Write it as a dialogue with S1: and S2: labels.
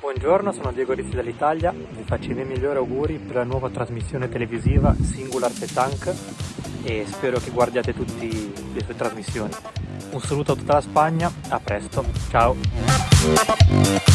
S1: Buongiorno, sono Diego Rizzi dall'Italia, vi faccio i miei migliori auguri per la nuova trasmissione televisiva Singular Petank e spero che guardiate tutte le sue trasmissioni. Un saluto a tutta la Spagna, a presto, ciao!